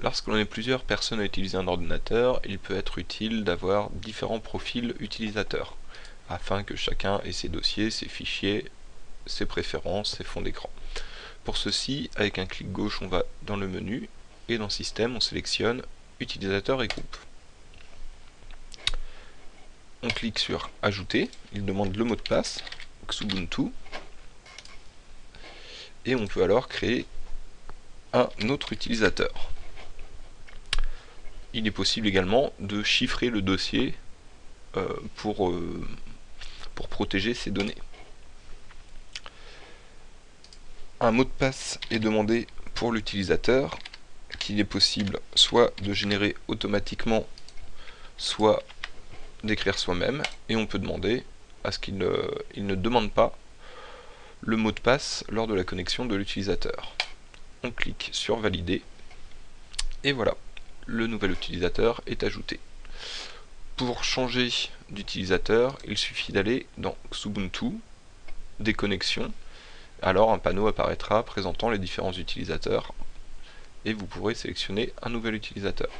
Lorsque l'on est plusieurs personnes à utiliser un ordinateur, il peut être utile d'avoir différents profils utilisateurs, afin que chacun ait ses dossiers, ses fichiers, ses préférences, ses fonds d'écran. Pour ceci, avec un clic gauche, on va dans le menu, et dans Système, on sélectionne Utilisateur et groupe. On clique sur Ajouter, il demande le mot de passe, Xubuntu, et on peut alors créer un autre utilisateur. Il est possible également de chiffrer le dossier euh, pour, euh, pour protéger ces données. Un mot de passe est demandé pour l'utilisateur qu'il est possible soit de générer automatiquement soit d'écrire soi-même et on peut demander à ce qu'il ne, il ne demande pas le mot de passe lors de la connexion de l'utilisateur. On clique sur valider et voilà, le nouvel utilisateur est ajouté. Pour changer d'utilisateur, il suffit d'aller dans Xubuntu, des connexions, alors un panneau apparaîtra présentant les différents utilisateurs et vous pourrez sélectionner un nouvel utilisateur.